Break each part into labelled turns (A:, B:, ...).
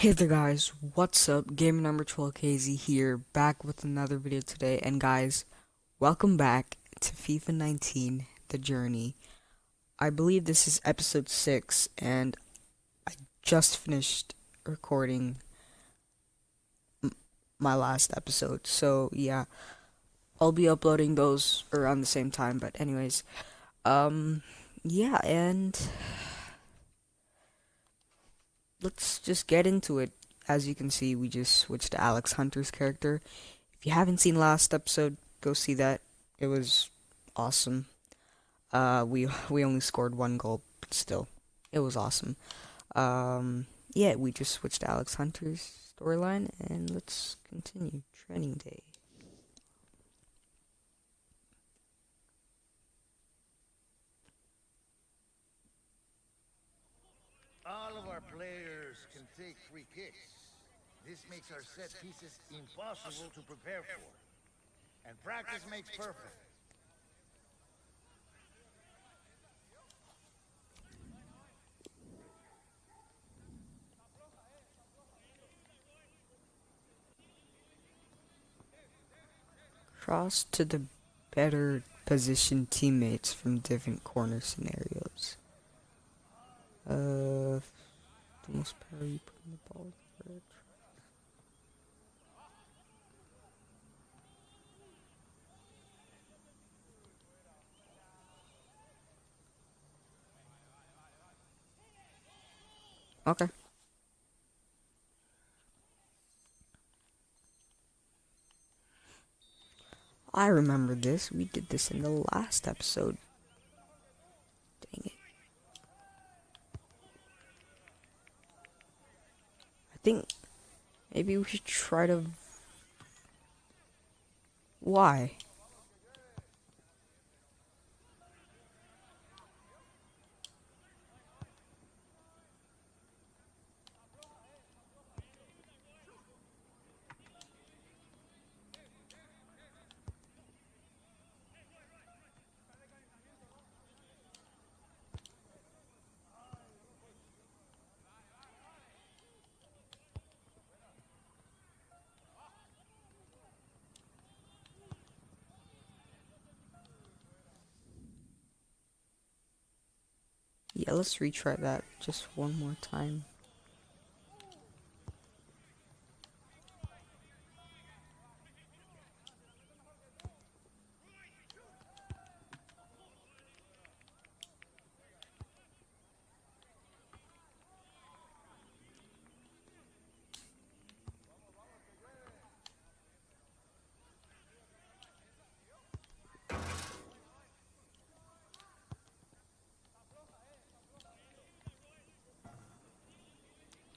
A: Hey there guys, what's up? Gamer number 12KZ here, back with another video today, and guys, welcome back to FIFA 19, The Journey. I believe this is episode 6, and I just finished recording my last episode, so yeah, I'll be uploading those around the same time, but anyways, um, yeah, and let's just get into it. As you can see, we just switched to Alex Hunter's character. If you haven't seen last episode, go see that. It was awesome. Uh, we we only scored one goal, but still, it was awesome. Um, yeah, we just switched to Alex Hunter's storyline, and let's continue training day.
B: All of our players can take free kicks. This makes our set pieces impossible to prepare for. And practice makes perfect.
A: Cross to the better positioned teammates from different corner scenarios. Uh, the most power you put in the ball. Okay. I remember this. We did this in the last episode. Dang it. I think maybe we should try to... Why? Let's retry that just one more time.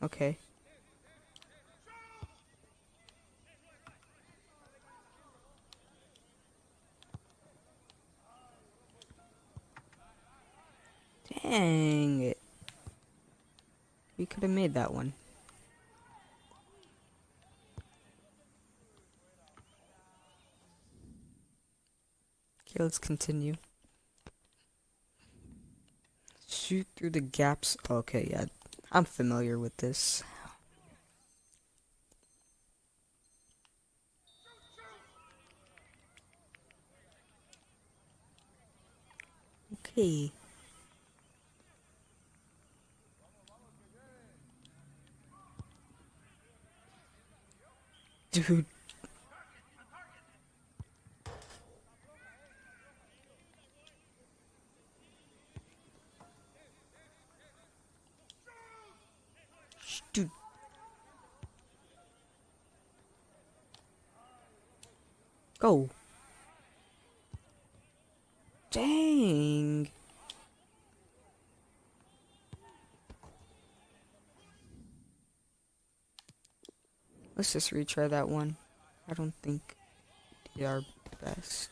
A: Okay. Dang it. We could have made that one. Okay, let's continue. Shoot through the gaps. Okay, yeah. I'm familiar with this. Okay. Dude. Go. Dang. Let's just retry that one. I don't think they are best.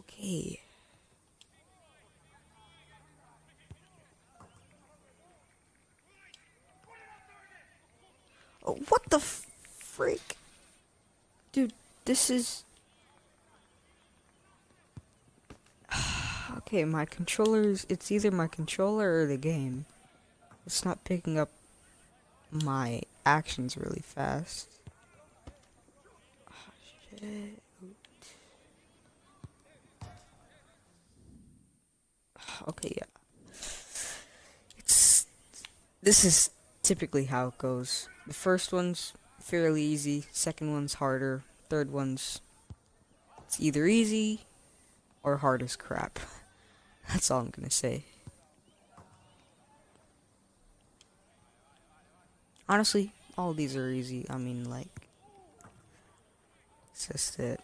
A: Okay. Oh, what the freak? Dude, this is... okay, my controller's... It's either my controller or the game. It's not picking up my action's really fast. Oh. Okay, yeah. It's this is typically how it goes. The first one's fairly easy, second one's harder, third one's it's either easy or hard as crap. That's all I'm gonna say. Honestly, all these are easy. I mean, like, it's just that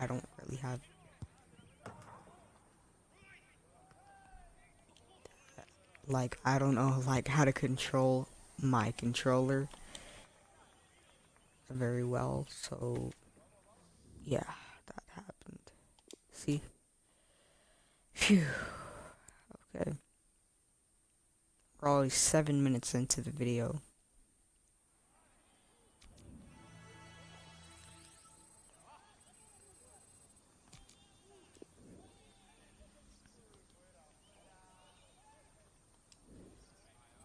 A: I don't really have. Like, I don't know, like, how to control my controller very well, so, yeah, that happened. See? Phew. Okay. We're already seven minutes into the video.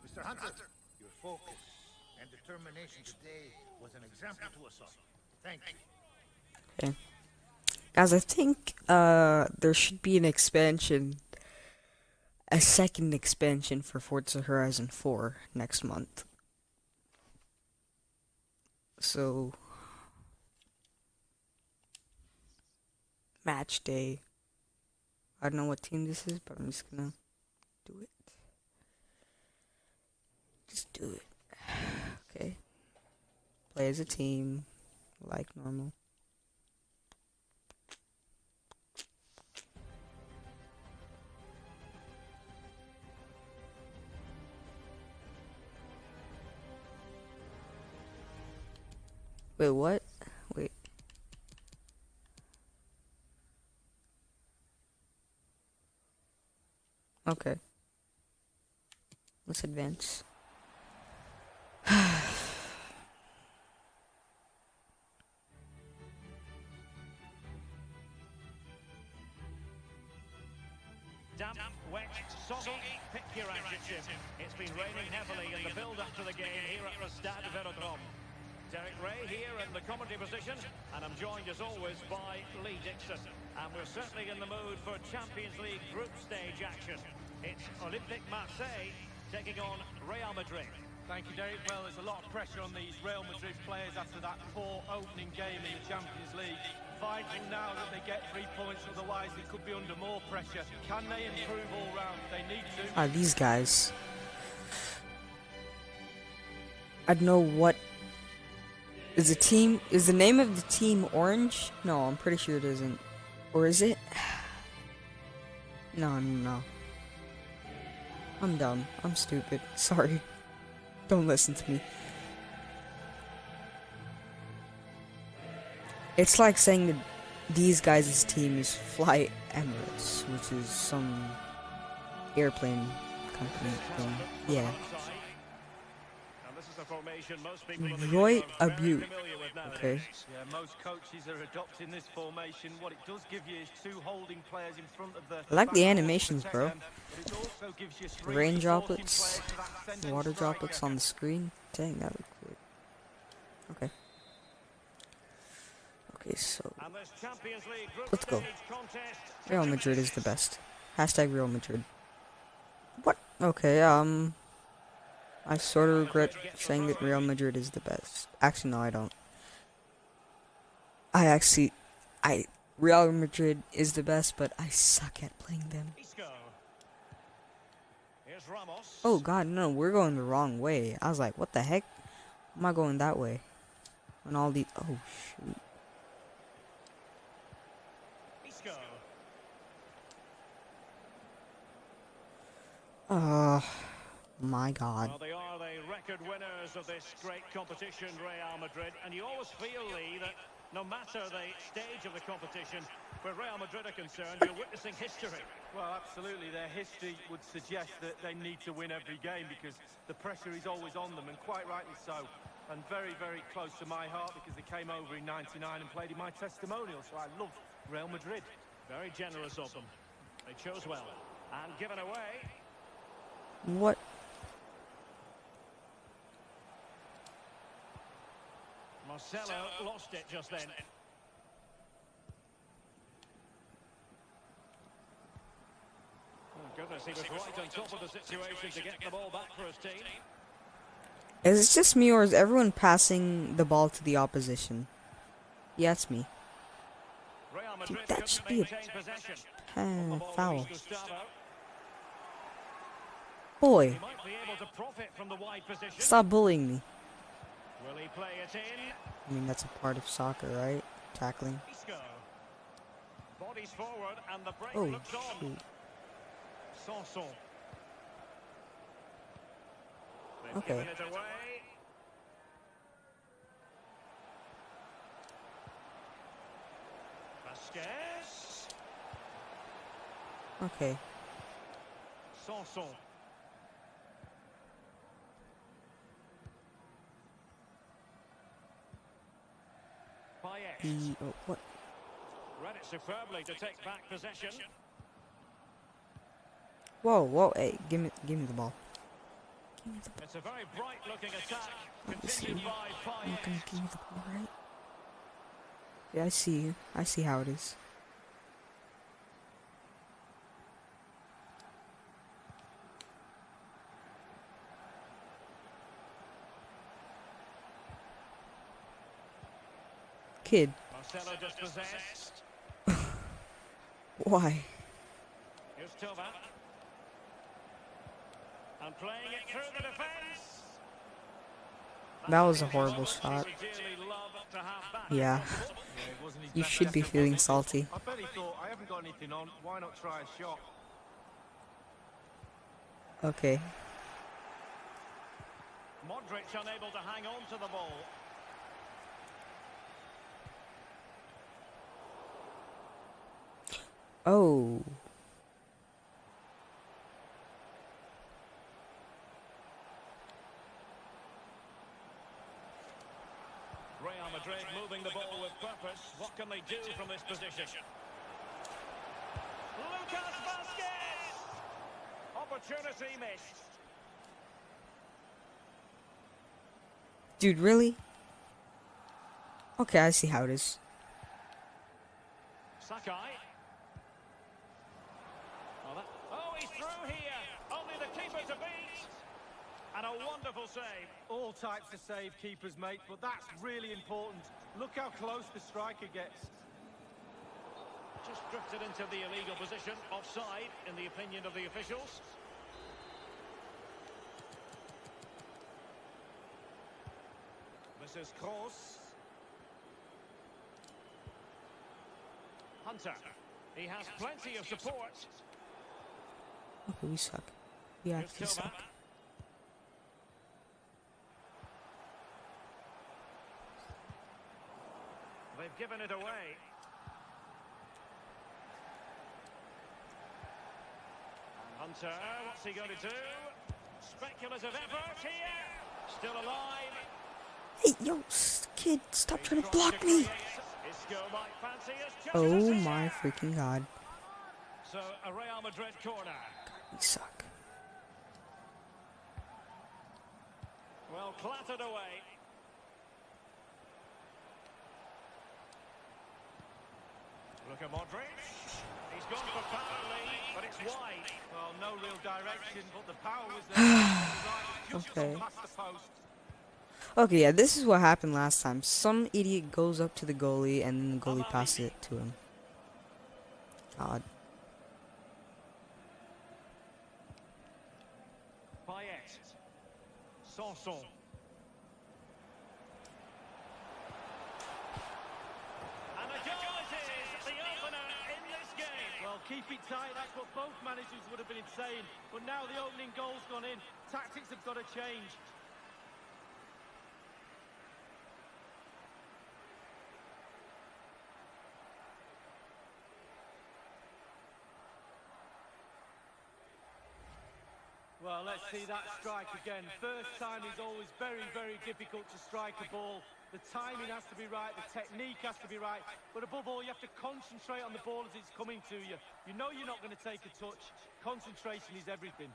B: Mr. Hunter, your focus and determination today was an example to us all. Thank you.
A: Guys, I think uh there should be an expansion a second expansion for Forza Horizon 4 next month. So match day. I don't know what team this is, but I'm just gonna do it. Just do it. Okay. Play as a team, like normal. Wait, what? Wait. Okay. Let's advance.
C: Olympique Marseille taking on Real Madrid.
D: Thank you, Derek. Well, there's a lot of pressure on these Real Madrid players after that poor opening game in the Champions League. Vital now that they get three points, otherwise they could be under more pressure. Can they improve all round? They need to.
A: Ah, these guys. I don't know what is the team. Is the name of the team Orange? No, I'm pretty sure it isn't. Or is it? No, no, no. I'm dumb. I'm stupid. Sorry. Don't listen to me. It's like saying that these guys' team is Fly Emirates, which is some airplane company. Yeah.
C: And this is the formation most people in the
A: Roy
C: game are very
A: Abu.
C: familiar with nowadays.
A: Okay.
D: Yeah, most coaches are adopting this formation. What it does give you is two holding players in front of the.
A: I like the
D: back four to
A: animations, bro.
D: them, but it also gives you three
A: Rain droplets,
D: players for that defending
A: water droplets on the screen. Dang, that looks good. Okay. Okay, so
C: And this Champions League group
A: Let's go. Real Madrid is the best. Hashtag Real Madrid. What? Okay, um, I sort of regret saying that Real Madrid is the best. Actually, no, I don't. I actually, I Real Madrid is the best, but I suck at playing them. Oh God, no, we're going the wrong way. I was like, what the heck? Am I going that way? When all the oh shoot.
C: Isco.
A: Oh my God.
C: Well, they are the record winners of this great competition, Real Madrid, and you always feel, Lee, that no matter the stage of the competition, where Real Madrid are concerned, you're witnessing history.
D: Well, absolutely. Their history would suggest that they need to win every game because the pressure is always on them, and quite rightly so. And very, very close to my heart because they came over in 99 and played in my testimonial, so I love Real Madrid.
C: Very generous of them. They chose well. And given away,
A: What?
C: Marcelo lost it just then. Oh, goodness, he was right on top of the situation to get the ball back for his team.
A: Is it just me or is everyone passing the ball to the opposition? Yeah, it's me.
C: Real Madrid
A: that should be a-
C: maintain.
A: Uh, foul. Boy,
C: He might be able to profit from the wide position.
A: stop bullying me.
C: Will he play it in?
A: I mean, that's a part of soccer, right? Tackling.
C: Bodies forward and the break
A: Oh,
C: looks on. Sanson.
A: Okay.
C: it away. Vázquez.
A: Okay.
C: Sanson. Payet.
A: Oh, what?
C: Read it superbly to take back possession.
A: Whoa, whoa, hey, give me, give me the ball. Give me the ball.
C: It's a very bright looking attack.
A: Obviously,
C: Continued by
A: You're gonna give me the ball, right? Yeah, I see you. I see how it is. Kid,
C: Marcelo dispossessed.
A: why?
C: Here's Thauvin. And playing it through the defence.
A: That was a
C: That's the
A: horrible
C: moment
A: shot.
C: he would dearly love to have back.
A: Yeah.
D: it wasn't his
A: You should be feeling salty.
D: I bet he thought, I haven't got anything on, why not try a shot?
A: Okay.
C: Modric unable to hang on to the ball.
A: Oh.
C: Real Madrid moving the ball with purpose. What can they do from this position? Lucas Vázquez! Opportunity missed.
A: Dude, really? Okay, I see how it is.
C: Sakai. Oh, that- oh, he's through here. Only the keeper to beat. And a wonderful save.
D: All types of save keepers, mate, but that's really important. Look how close the striker gets.
C: Just drifted into the illegal position. Offside, in the opinion of the officials. This is Kroos. Hunter. He has plenty of support.
A: Okay, we suck. We actually suck.
C: They've given it away. Hunter, what's he going to do? Speculative effort here. Still alive.
A: Hey, yo, kid, stop trying to block me.
C: create. Isco might fancy his
A: Oh my freaking god.
C: So a Real Madrid corner.
A: We suck.
C: Well, clattered away. Look at Modric. He's gone for power lead, but it's wide.
D: Well, no real direction, but the power was there.
A: Okay.
D: gone past the post.
A: Okay, yeah, this is what happened last time. Some idiot goes up to the goalie and then the goalie passes it to him. God.
C: Payet. And a goal it is, the opener in this game.
D: Well, keep it tight, that's what both managers would have been saying. But now the opening goal's gone in. Tactics have got to change. Well, let's see that strike again. First time is always very, very difficult to strike a ball. The timing has to be right, the technique has to be right, but above all, you have to concentrate on the ball as it's coming to you. You know you're not going to take a touch. Concentration is everything.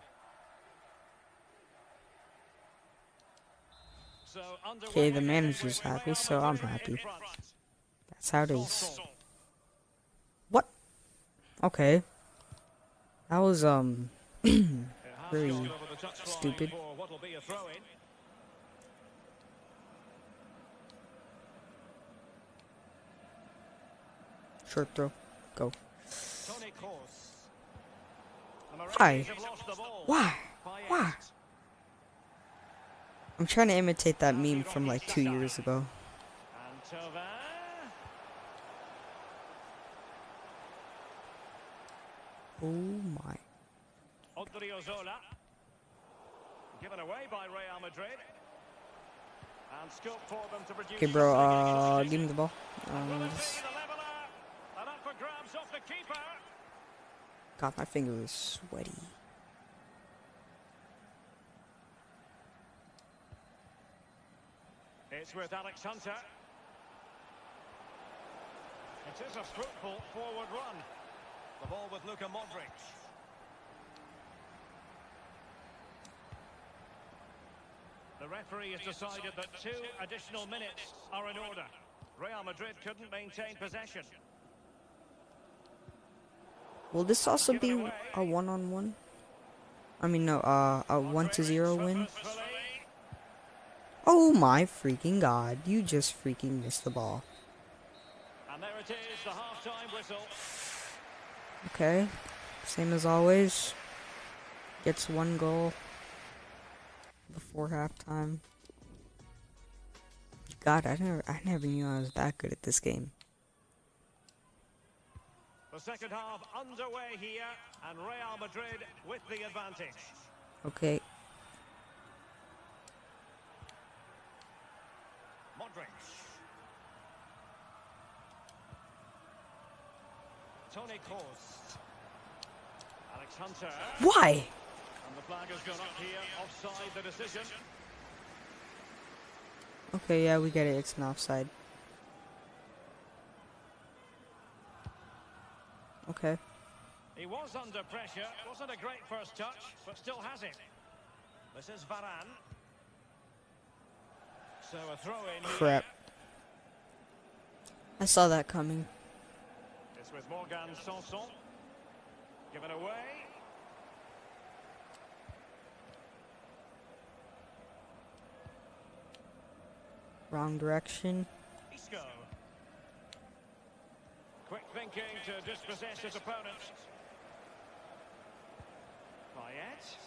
A: Okay, the manager's happy, so I'm happy. That's how it is. What? Okay. That was, um,
C: It
A: Stupid. Short throw. Go. Why? Why? Why? I'm trying to imitate that meme from like two years ago. Oh my.
C: Given away by Real Madrid. And scope for them to produce
A: Okay, bro, uh, give me the ball. Um,
C: it be
A: just
C: the leveller? And up for grabs off the keeper.
A: God, my finger is sweaty.
C: It's with Alex Hunter. It is a fruitful forward run. The ball with Luka Modric. The referee has decided that two additional minutes are in order. Real Madrid couldn't maintain possession.
A: Will this also be a one-on-one? I mean, no, uh, a one to zero win. Oh my freaking god! You just freaking missed the ball.
C: And there it is, the half-time whistle.
A: Okay, same as always. Gets one goal before halftime. God, I never, I never knew I was that good at this game.
C: The second half underway here, and Real Madrid with the advantage.
A: Okay,
C: Modric. Tony Kroos. Alex Hunter.
A: why?
C: And the flag has gone up here, offside the decision.
A: Okay, yeah, we get it. It's an offside. Okay.
C: He was under pressure, wasn't a great first touch, but still has it. This is Varane. So a throw in.
A: Crap. I saw that coming.
C: It's with Morgan Sanson. Given away.
A: Wrong direction.
C: Quick thinking to dispossess his opponent. Payet.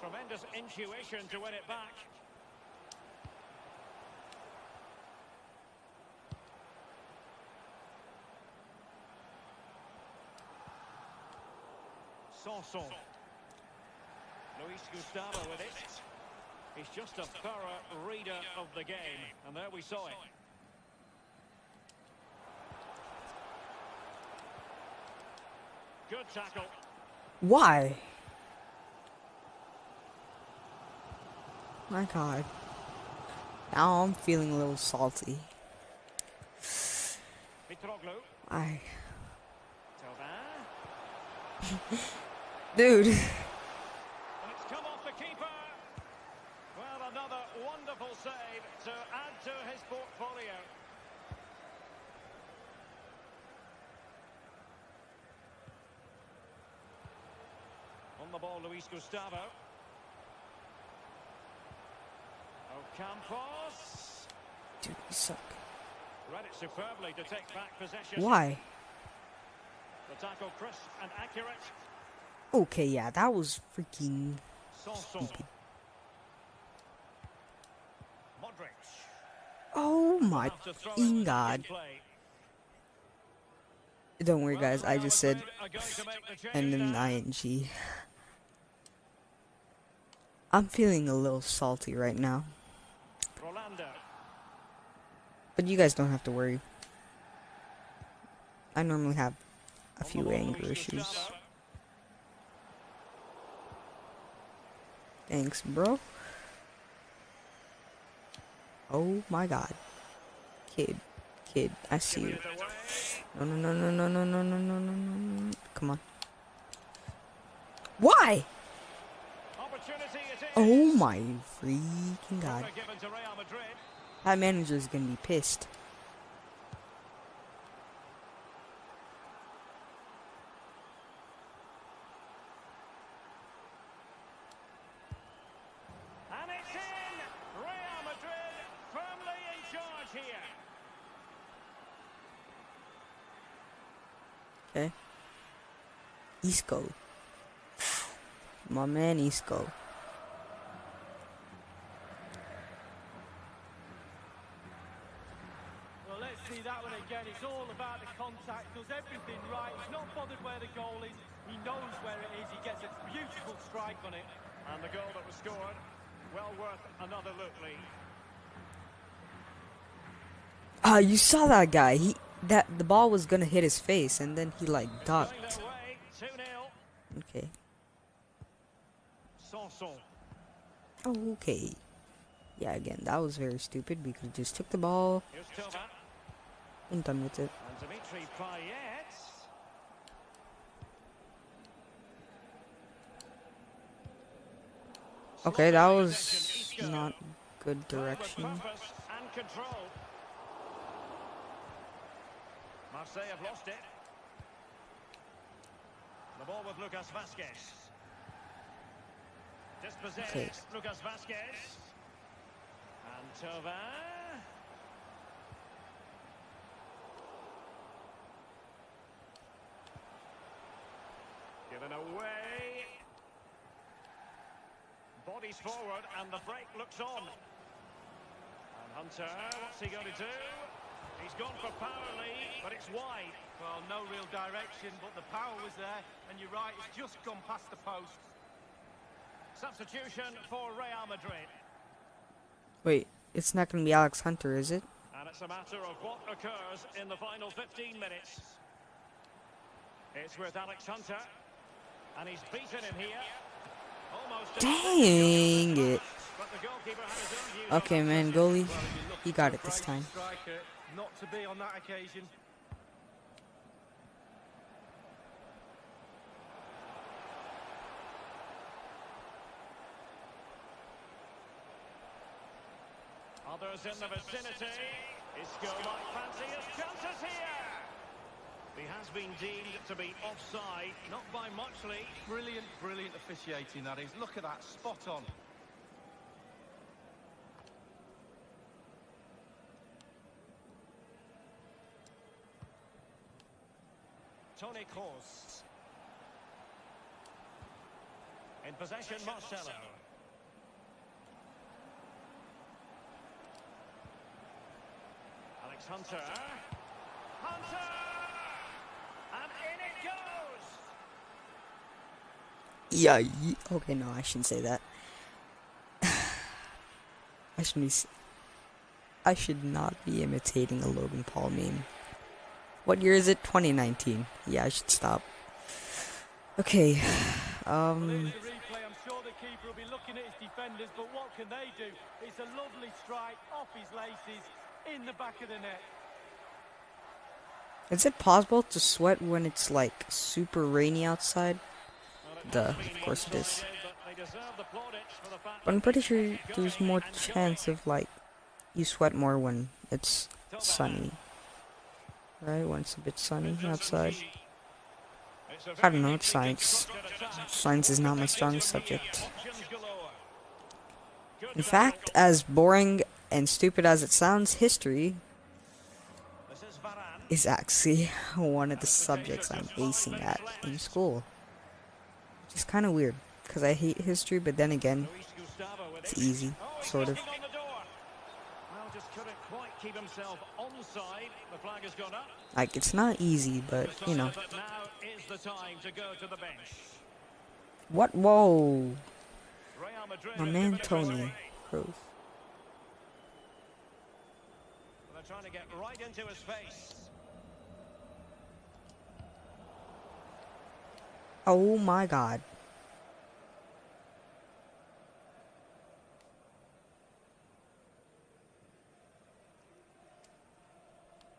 C: Tremendous intuition to win it back. Sanson. Luis Gustavo with it. He's just a thorough reader of the game, and there we saw it. Good tackle.
A: Why? My god. Now I'm feeling a little salty. I. Dude.
C: And it's come off the keeper. Well, another wonderful save to add to his portfolio. On the ball, Luis Gustavo. Ocampos.
A: Dude, you suck.
C: Read it superbly to take back possession.
A: Why?
C: The tackle crisp and accurate.
A: Okay, yeah, that was freaking stupid.
C: Modric.
A: Oh my
C: Have to throw it
A: fucking
C: in
A: god. Don't worry, guys, I just said,
C: Madrid are going to make the
A: and then ing. I'm feeling a little salty right now. But you guys don't have to worry. I normally have a few anger issues. Thanks, bro. Oh my god. Kid. Kid, I see you. No, no, no, no, no, no, no, no, no, no, no. Come on. Why? Oh my freaking god. That manager's gonna be pissed.
C: And it's in! Real Madrid firmly in charge here.
A: Okay. Isco. My man Isco.
D: Well, let's see that one again. It's all about the contact, does everything right. He's not bothered where the goal is. He knows where it is. He gets a beautiful strike on it.
C: And the goal that was scored, well worth another look, Lee.
A: Ah, you saw that guy. He that the ball was gonna hit his face and then he like ducked.
C: it away, 2-0.
A: Okay. Oh, okay. Yeah, again, that was very stupid because he just took the ball and done with it. Okay, that was not good direction.
C: Purpose and control. Marseille have lost it. The ball with Lucas Vázquez. Dispossessed,
A: Okay.
C: Lucas Vázquez. And Thauvin. Given away. Bodies forward and the break looks on. And Hunter, what's he going to do? He's gone for power, Lee, but it's wide.
D: Well, no real direction, but the power was there. And you're right, it's just gone past the post.
C: Substitution for Real Madrid.
A: Wait, it's not gonna be Alex Hunter, is it?
C: And it's a matter of what occurs in the final 15 minutes. It's with Alex Hunter. And he's beaten him here. Almost
A: Dang it.
C: But the goalkeeper had his own views on
A: Okay, man, goalie,
D: Well, if you're looking
A: he got it this time.
D: Not to be on that occasion.
C: Others in the vicinity. Isco might fancy his chances here. He has been deemed to be offside, not by much, Lee.
D: Brilliant, brilliant officiating that is. Look at that, spot on.
C: Tony Kroos. In possession, Marcelo. Alex Hunter. Hunter! And in it goes!
A: Yeah. ye- Okay, no, I shouldn't say that. I shouldn't be. s- I should not be imitating a Logan Paul meme. What year is it? 2019. Yeah, I should stop. Okay. Um.
D: here's the replay. I'm sure the keeper will be looking at his defenders, but what can they do? It's a lovely strike off his laces in the back of the net.
A: Is it possible to sweat when it's like super rainy outside? Duh, of course it is.
C: but they deserve the plaudits for the fact
A: But I'm pretty sure there's more chance of like you sweat more when it's sunny. Right? When it's a bit sunny outside. I don't know, it's science. Science is not my strongest subject. In fact, as boring and stupid as it sounds, history
C: is
A: actually one of the subjects I'm acing at in school. Which is kind of weird, because I hate history, but then again, it's easy, sort of.
C: knocking on the door. Well, just couldn't quite keep himself onside. The flag has gone up.
A: Like, it's not easy, but, you know.
C: Decided now is the time to go to the bench.
A: What? Whoa! My man Tony. Kroos.
C: They're trying to get right into his face.
A: Oh my god.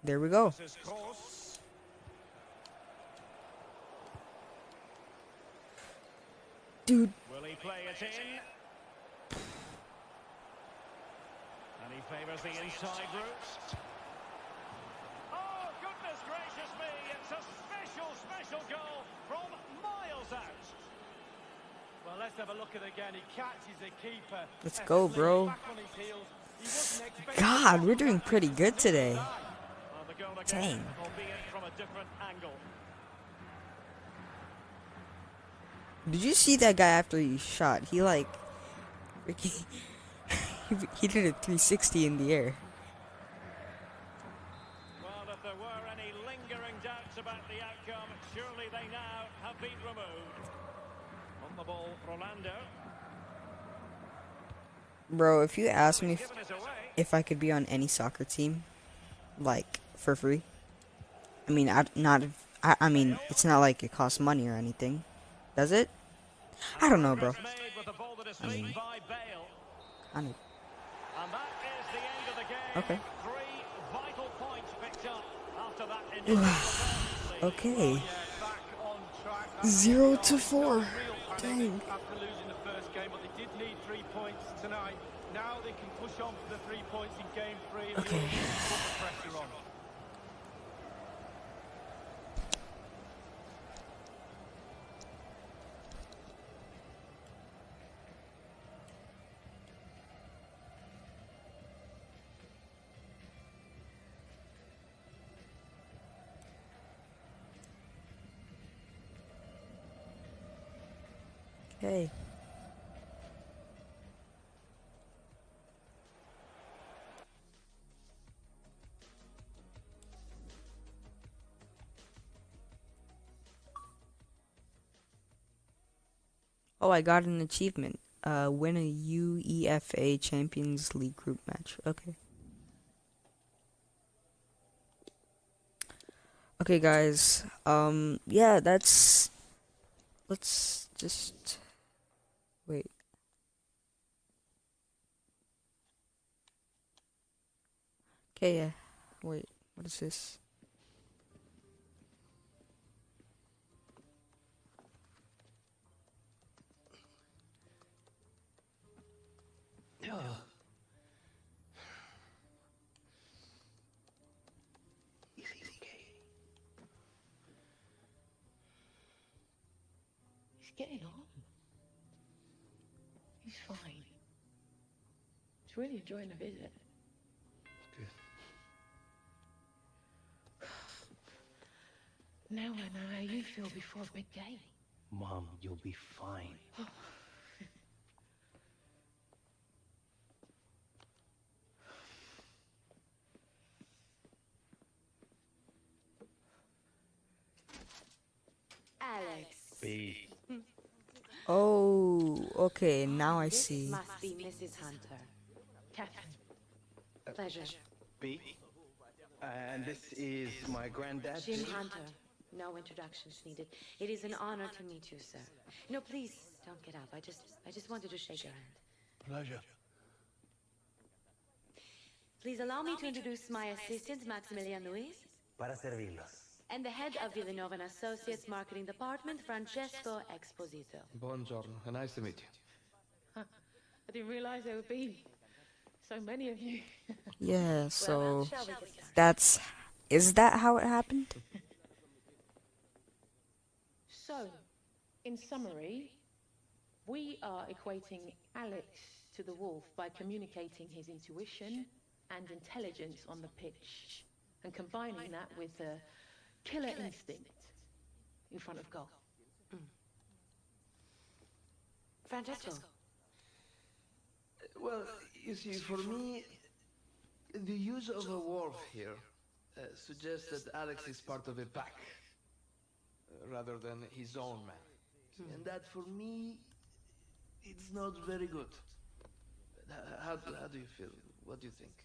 A: There we go. Dude.
C: Will he play it in? And he favors the inside route. Oh, goodness gracious me. It's a special, special goal from miles out.
D: Well, let's have a look at it again. He catches the keeper.
A: Let's go, bro. God, we're doing pretty good today.
C: Well, the goal again, albeit from a different angle.
A: Did you see that guy after he shot? He like, Ricky, he did a 360 in the air.
C: Well, if there were any lingering doubts about the outcome, surely they now have been removed. On the ball, Rolando.
A: Bro, if you ask me if,
C: Given us away.
A: if I could be on any soccer team, like for free, I mean, I not, I, I mean, it's not like it costs money or anything, does it? I don't know, bro. I mean-. Okay. Okay. Zero to four. Dang.
D: Now they can push on for the three points in game three.
A: Okay. Okay. Oh, I got an achievement. Uh, win a UEFA Champions League group match. Okay. Okay, guys. Um, yeah, that's. Let's just. Wait. Okay, yeah. Wait, what is this?
E: He's getting on. He's fine. He's really enjoying the visit. Now I know how you feel before a big game.
F: Mom, you'll be fine.
G: Alex.
F: B.
A: Oh, okay, now I see.
G: This
A: see.
G: must be Mrs. Hunter.
E: Catherine,
G: Pleasure.
F: B. And this is my granddad.
G: Jim Hunter. No introductions needed. It is an honor to meet you, sir. No, please don't get up. I just, I just wanted to shake your hand.
F: Pleasure.
G: Please allow me to introduce my assistant, Maximilian Luis,
F: Para servirlos.
G: and the head of Villanova and Associates Marketing Department, Francesco Exposito.
H: Buongiorno, nice to meet you.
E: I didn't realize there would be so many of you.
A: Yeah, so
G: Shall we get started?
A: that's is that how it happened?
E: So, in summary, we are equating Alex to the wolf by communicating his intuition and intelligence on the pitch and combining that with a killer instinct in front of goal.
G: Francesco.
H: Well, you see, for me, the use of a wolf here uh, suggests that Alex is part of a pack, uh, rather than his own man. And that, for me, it's not very good. How, how do you feel? What do you think?